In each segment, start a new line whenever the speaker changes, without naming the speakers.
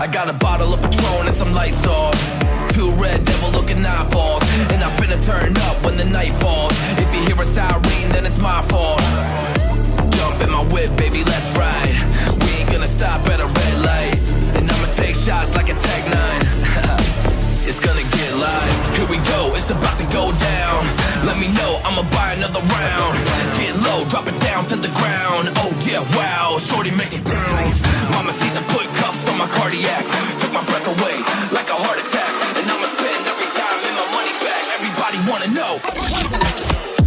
I got a bottle of Patron and some lights off. Two red devil looking eyeballs. And I finna turn up when the night falls. If you hear a siren, then it's my fault. Jump in my whip, baby, let's ride. We ain't gonna stop at a red light. And I'ma take shots like a Tech 9. it's gonna get live. Here we go, it's about to go down. Let me know, I'ma buy another round. Get low, drop it down to the ground. Oh yeah, wow, shorty making bounce. Mama see the put cuffs on my cardiac. Took my breath away like a heart attack. And I'ma spend every dime and my money back. Everybody wanna know.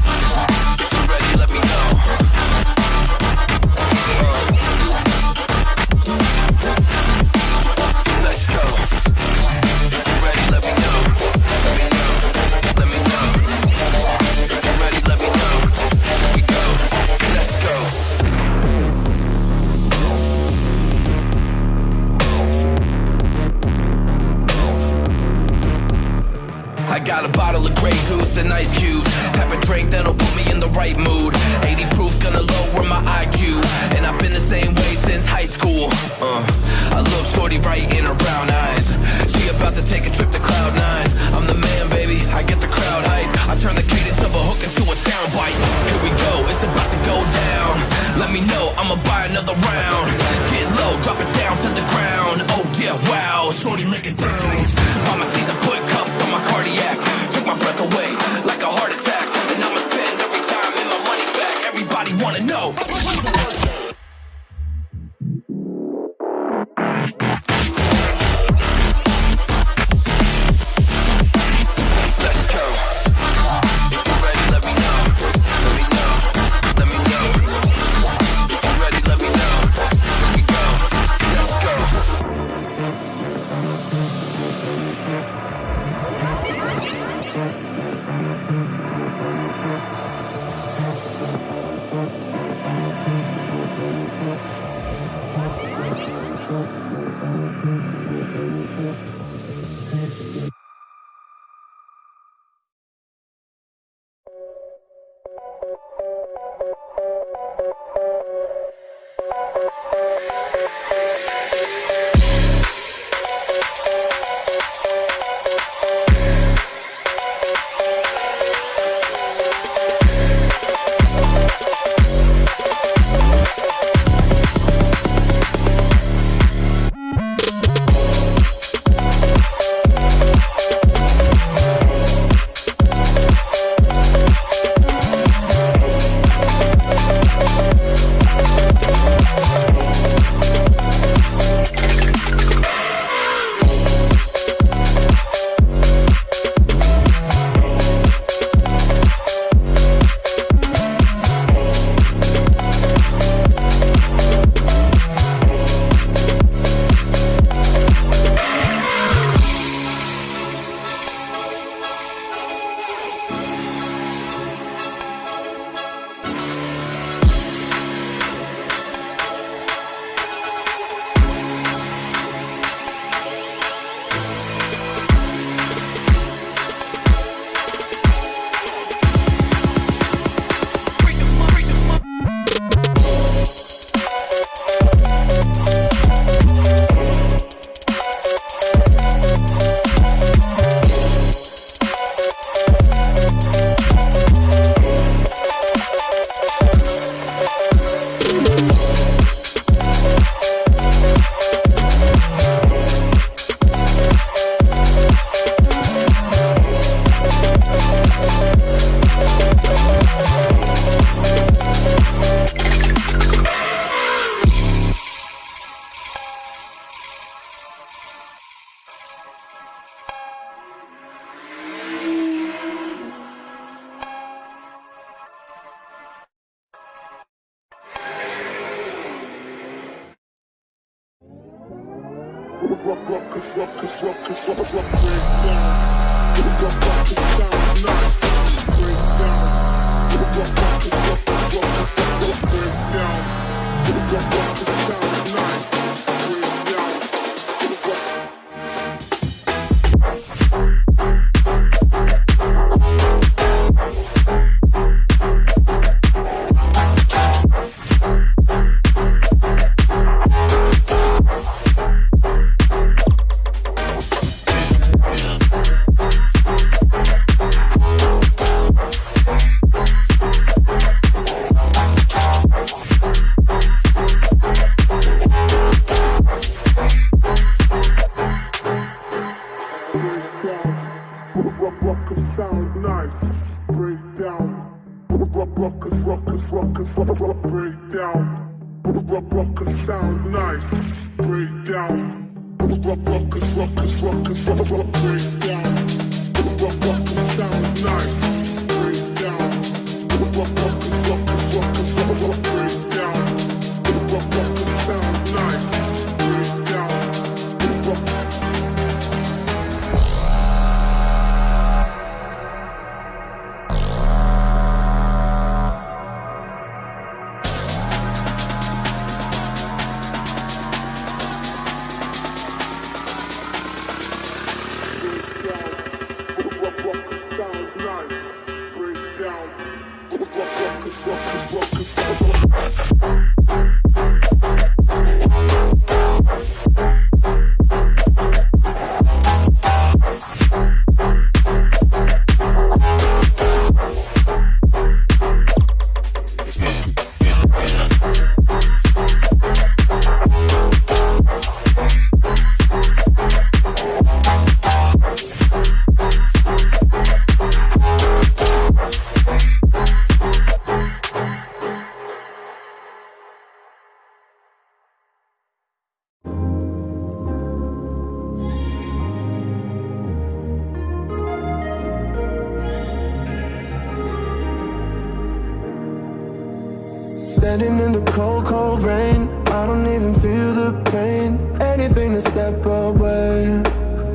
Standing in the cold, cold rain. I don't even feel the pain. Anything to step away.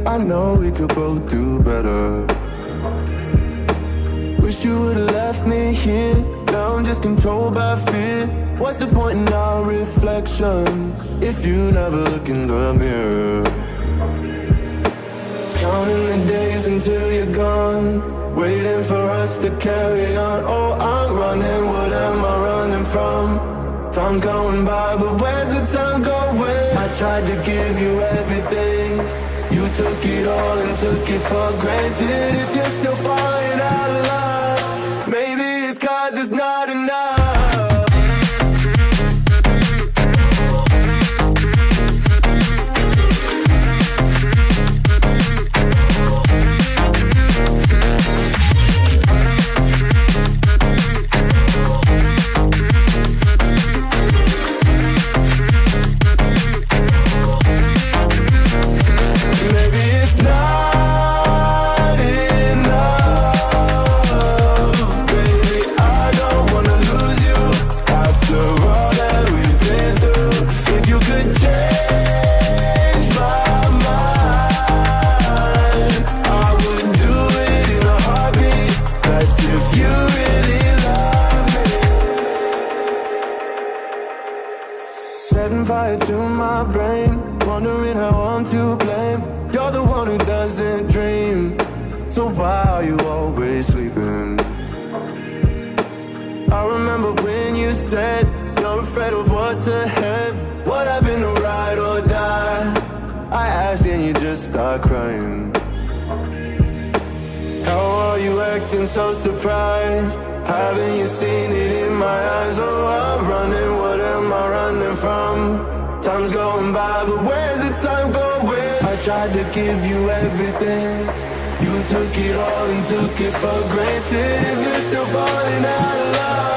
I know we could both do better. Wish you would've left me here. Now I'm just controlled by fear. What's the point in our reflection if you never look in the mirror? Counting the days until you're gone. Waiting for us to carry on. Oh, I'm running. What am I running from? Time's going by, but where's the time going? I tried to give you everything. You took it all and took it for granted. If you're still falling out of love, maybe it's cause it's not said you're afraid of what's ahead. What happened to ride or die? I asked and you just start crying. How are you acting so surprised? Haven't you seen it in my eyes? Oh, I'm running, what am I running from? Time's going by, but where's the time going? I tried to give you everything. You took it all and took it for granted. If you're still falling out of love,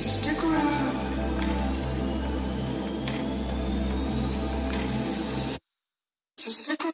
So
stick around. So stick around.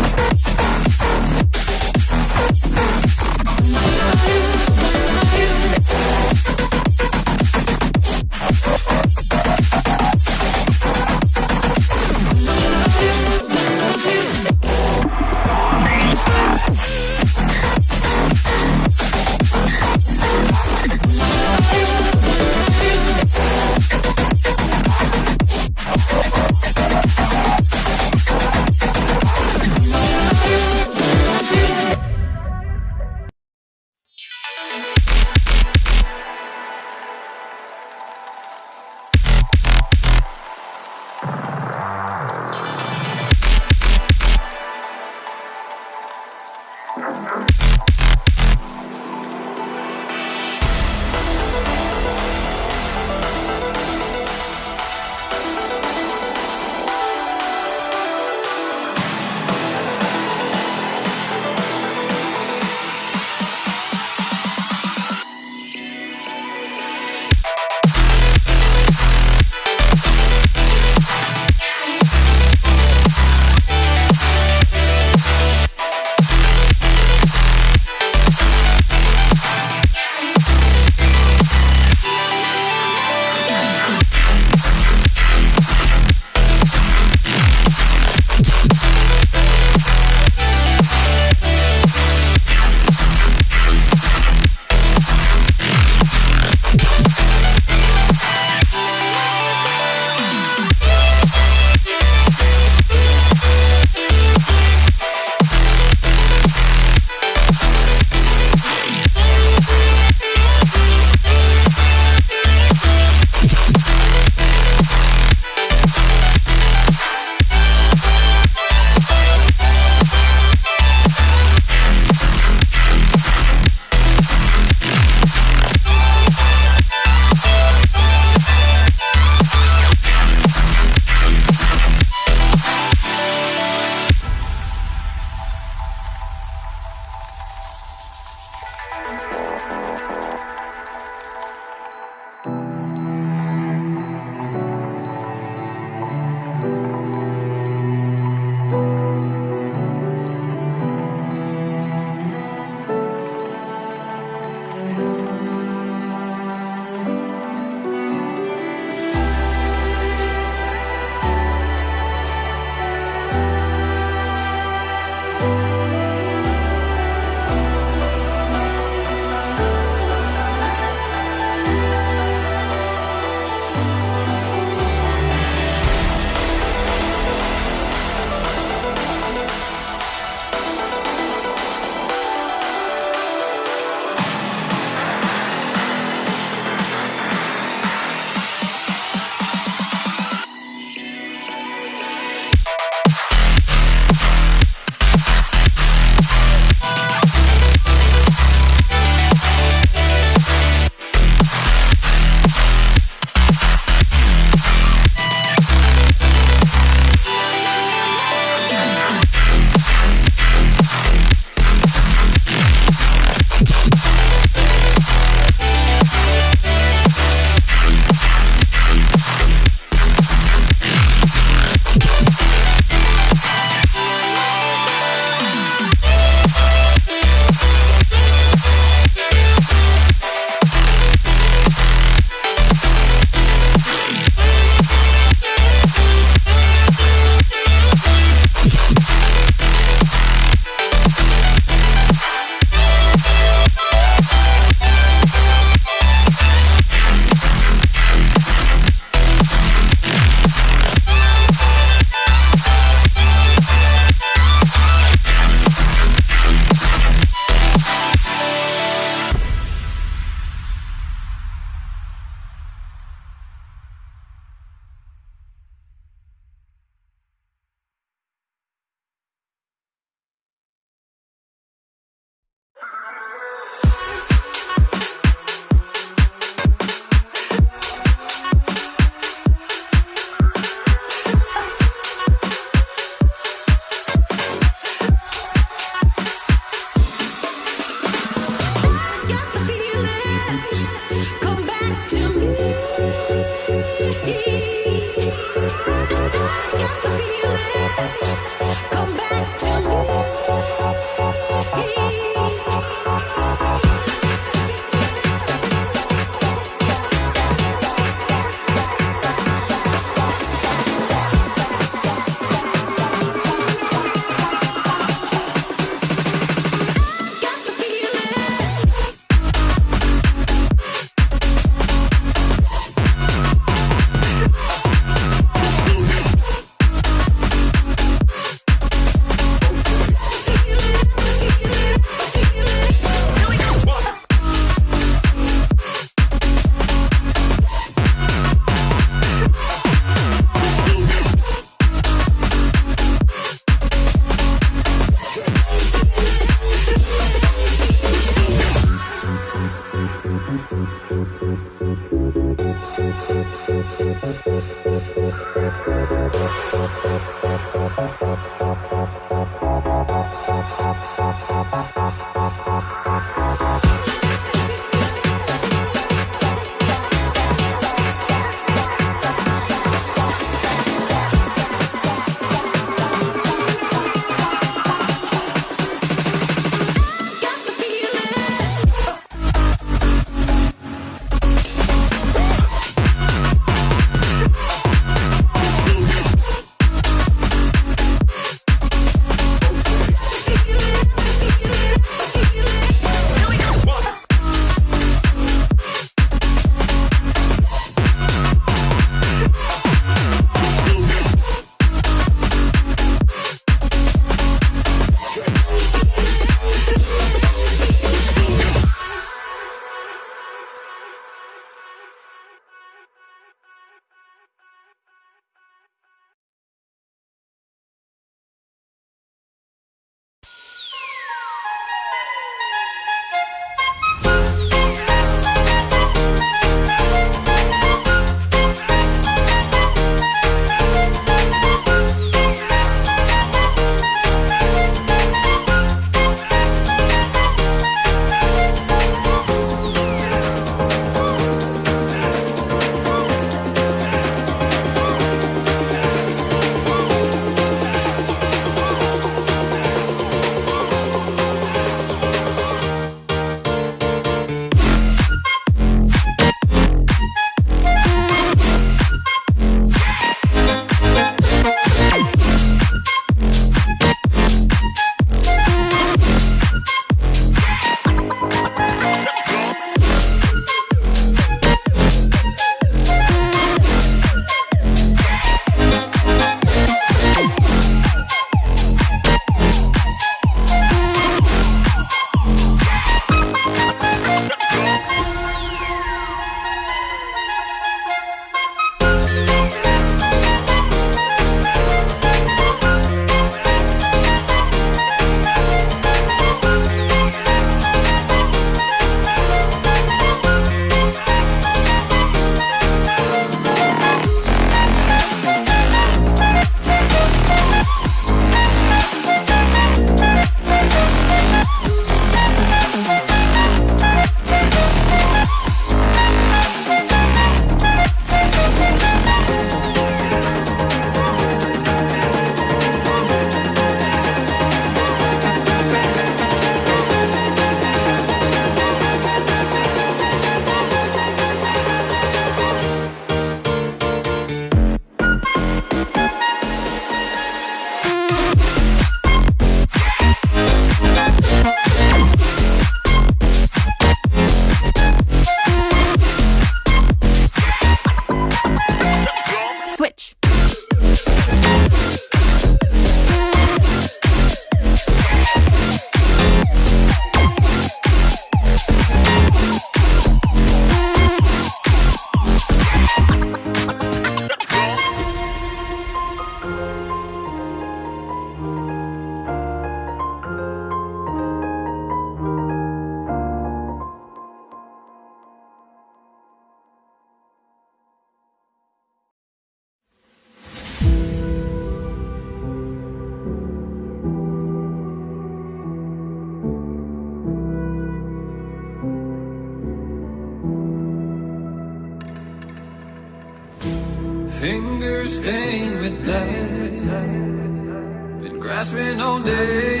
Day.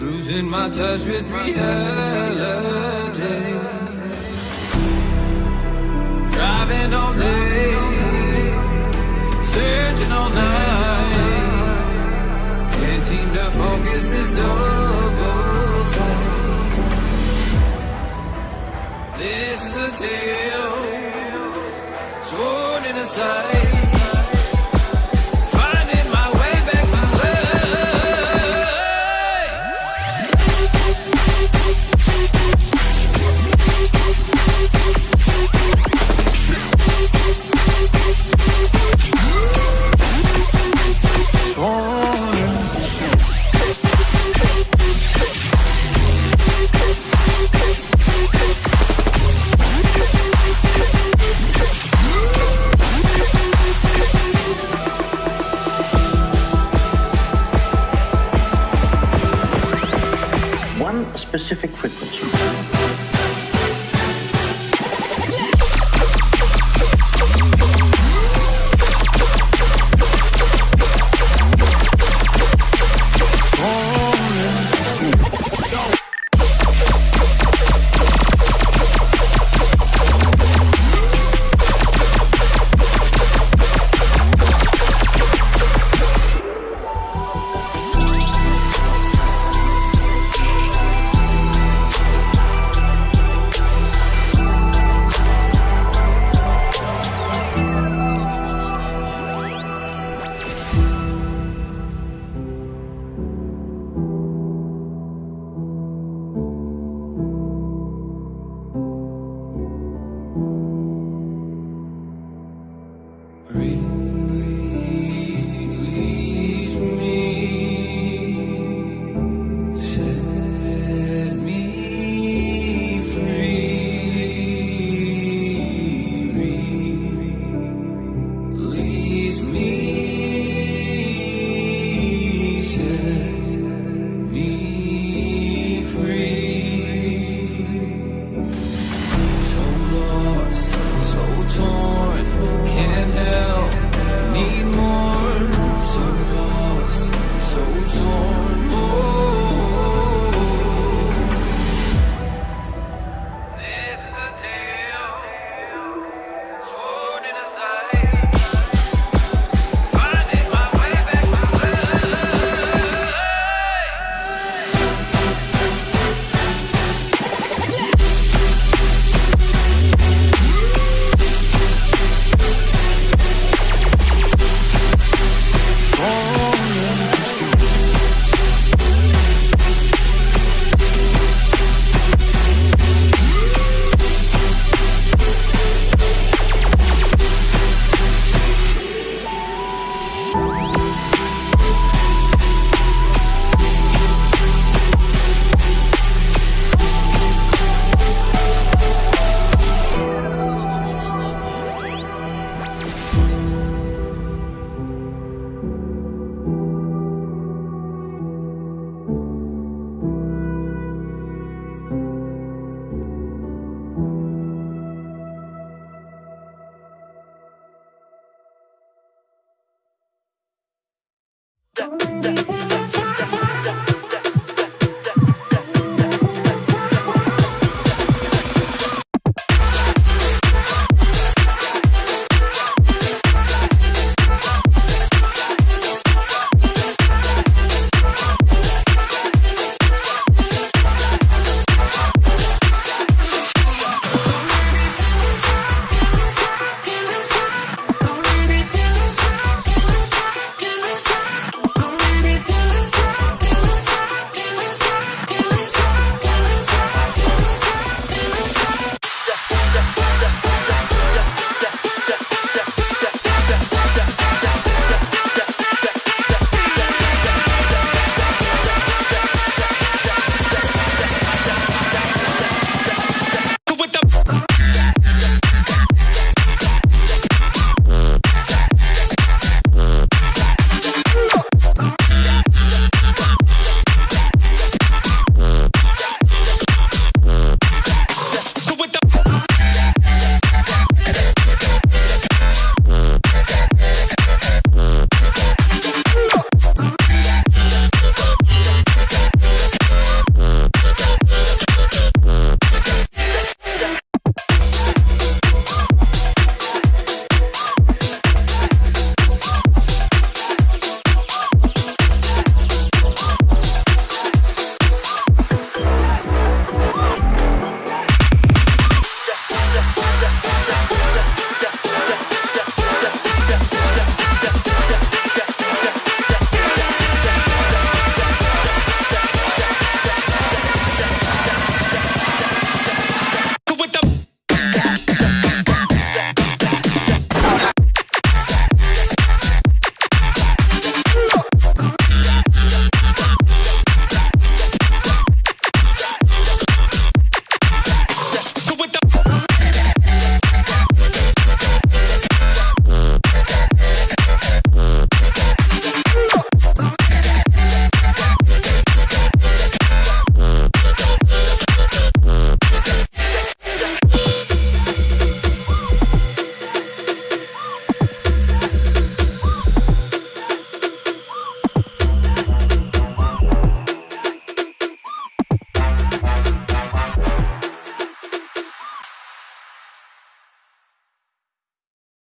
Losing my touch with reality.